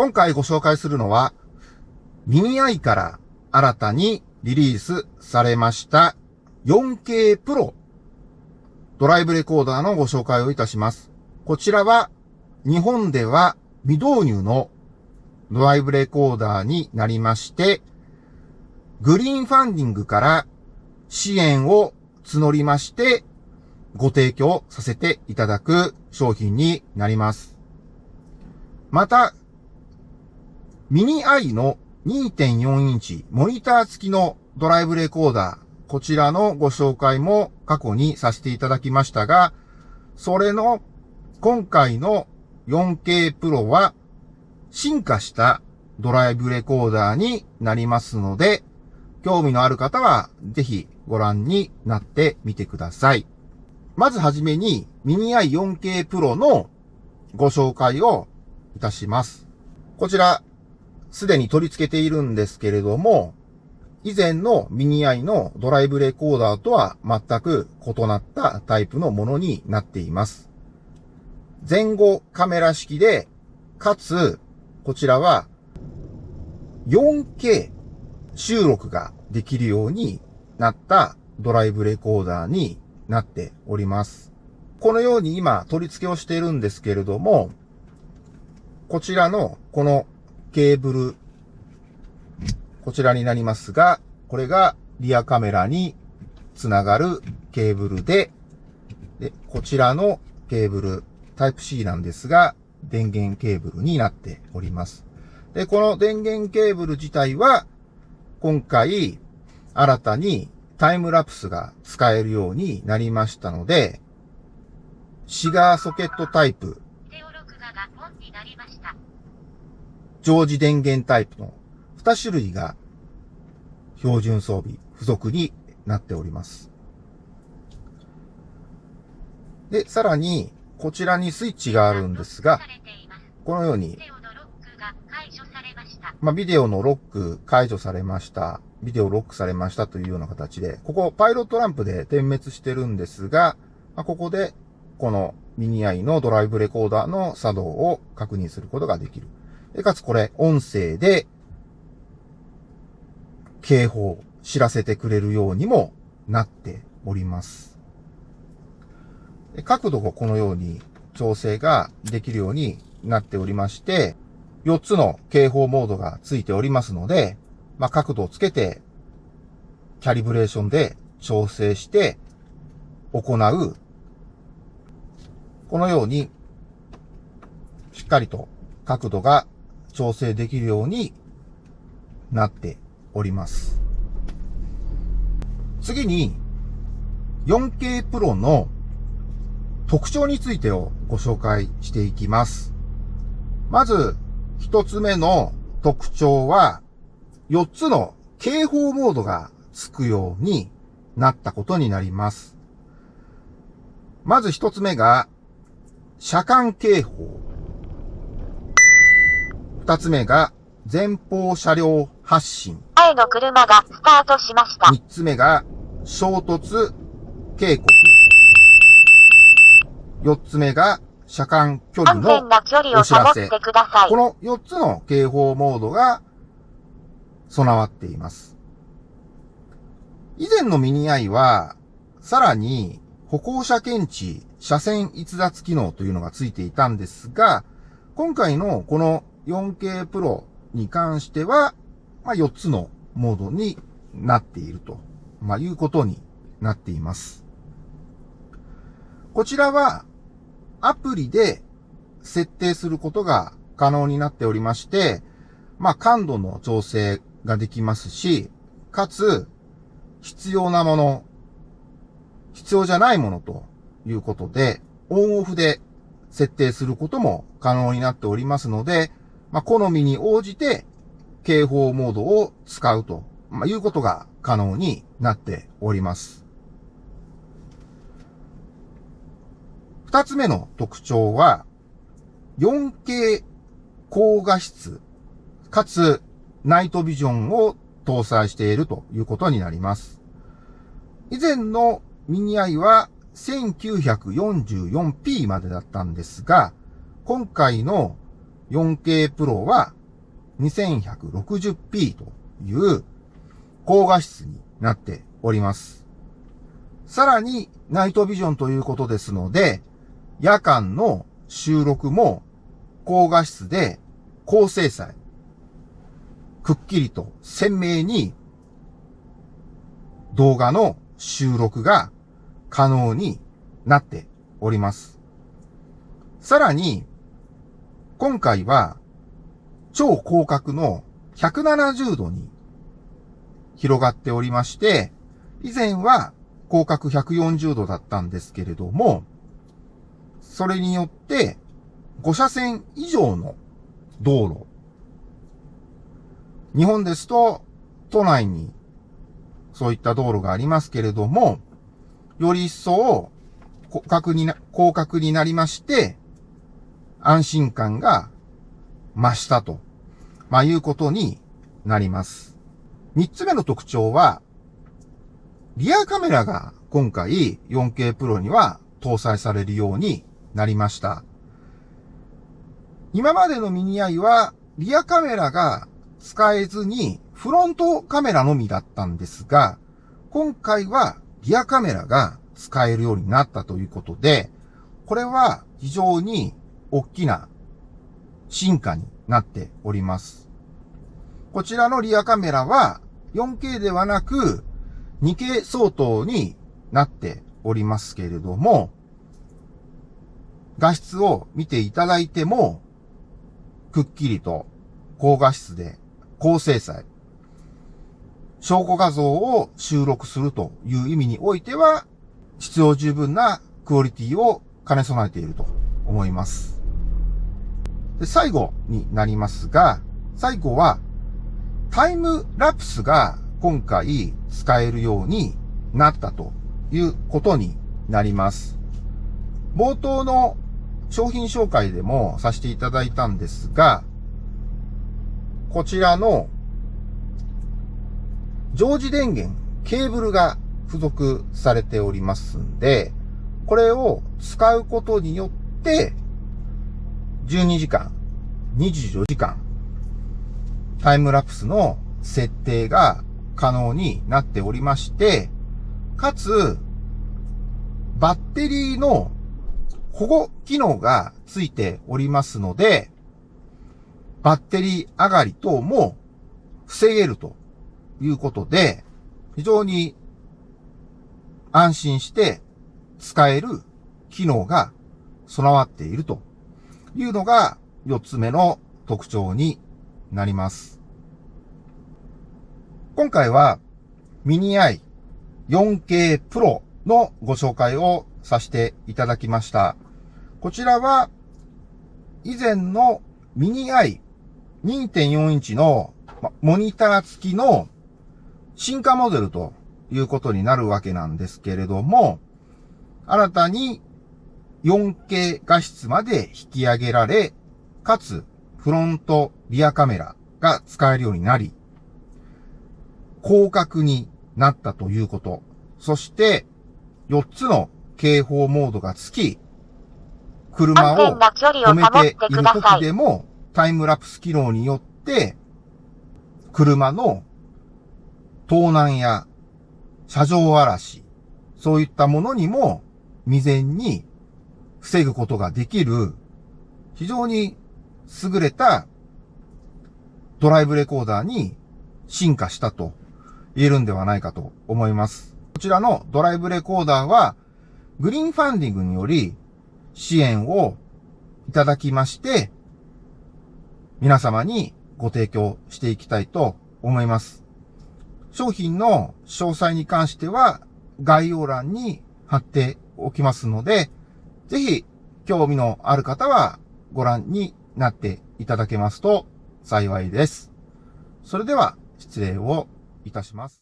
今回ご紹介するのは、ミニアイから新たにリリースされました 4K プロドライブレコーダーのご紹介をいたします。こちらは日本では未導入のドライブレコーダーになりまして、グリーンファンディングから支援を募りまして、ご提供させていただく商品になります。また、ミニアイの2.4インチモニター付きのドライブレコーダー、こちらのご紹介も過去にさせていただきましたが、それの今回の 4K プロは進化したドライブレコーダーになりますので、興味のある方はぜひご覧になってみてください。まずはじめにミニアイ 4K プロのご紹介をいたします。こちら、すでに取り付けているんですけれども、以前のミニアイのドライブレコーダーとは全く異なったタイプのものになっています。前後カメラ式で、かつ、こちらは 4K 収録ができるようになったドライブレコーダーになっております。このように今取り付けをしているんですけれども、こちらのこのケーブル、こちらになりますが、これがリアカメラにつながるケーブルで、で、こちらのケーブル、タイプ C なんですが、電源ケーブルになっております。で、この電源ケーブル自体は、今回、新たにタイムラプスが使えるようになりましたので、シガーソケットタイプ、常時電源タイプの2種類が標準装備、付属になっております。で、さらに、こちらにスイッチがあるんですが、このように、まあ、ビデオのロック解除されました。ビデオロックされましたというような形で、ここパイロットランプで点滅してるんですが、まあ、ここでこのミニアイのドライブレコーダーの作動を確認することができる。かつこれ音声で警報、知らせてくれるようにもなっております。角度をこのように調整ができるようになっておりまして、4つの警報モードがついておりますので、まあ、角度をつけて、キャリブレーションで調整して行う、このように、しっかりと角度が調整できるようになっております。次に、4K プロの特徴についてをご紹介していきます。まず、一つ目の特徴は、4つの警報モードがつくようになったことになります。まず一つ目が、車間警報。二つ目が、前方車両発進。前の車がスタートしました。三つ目が、衝突警告。四つ目が、車間距離のお知らせ。この4つの警報モードが備わっています。以前のミニアイは、さらに歩行者検知、車線逸脱機能というのがついていたんですが、今回のこの 4K プロに関しては、まあ、4つのモードになっていると、まあ、いうことになっています。こちらはアプリで設定することが可能になっておりまして、まあ、感度の調整ができますし、かつ、必要なもの、必要じゃないものということで、オンオフで設定することも可能になっておりますので、まあ、好みに応じて警報モードを使うと、まあ、いうことが可能になっております。二つ目の特徴は、4K 高画質、かつナイトビジョンを搭載しているということになります。以前のミニアイは 1944p までだったんですが、今回の 4K プロは 2160p という高画質になっております。さらにナイトビジョンということですので、夜間の収録も高画質で高精細、くっきりと鮮明に動画の収録が可能になっております。さらに、今回は超広角の170度に広がっておりまして、以前は広角140度だったんですけれども、それによって5車線以上の道路。日本ですと都内にそういった道路がありますけれども、より一層広角にな、広角になりまして、安心感が増したと、まあ、いうことになります。三つ目の特徴は、リアカメラが今回 4K プロには搭載されるようになりました。今までのミニアイはリアカメラが使えずにフロントカメラのみだったんですが、今回はリアカメラが使えるようになったということで、これは非常に大きな進化になっております。こちらのリアカメラは 4K ではなく 2K 相当になっておりますけれども、画質を見ていただいても、くっきりと高画質で高精細、証拠画像を収録するという意味においては、必要十分なクオリティを兼ね備えていると思います。で最後になりますが、最後はタイムラプスが今回使えるようになったということになります。冒頭の商品紹介でもさせていただいたんですが、こちらの常時電源、ケーブルが付属されておりますんで、これを使うことによって、12時間、24時間、タイムラプスの設定が可能になっておりまして、かつ、バッテリーの保護機能がついておりますので、バッテリー上がり等も防げるということで、非常に安心して使える機能が備わっているというのが4つ目の特徴になります。今回はミニ i 4K Pro のご紹介をさせていただきました。こちらは以前のミニ i 2.4インチのモニター付きの進化モデルということになるわけなんですけれども、新たに 4K 画質まで引き上げられ、かつフロントリアカメラが使えるようになり、広角になったということ。そして、4つの警報モードがつき、車を止めている時でもタイムラプス機能によって、車の盗難や車上荒らし、そういったものにも未然に防ぐことができる、非常に優れたドライブレコーダーに進化したと言えるんではないかと思います。こちらのドライブレコーダーは、グリーンファンディングにより支援をいただきまして、皆様にご提供していきたいと思います。商品の詳細に関しては概要欄に貼っておきますので、ぜひ興味のある方はご覧になっていただけますと幸いです。それでは失礼をいたします。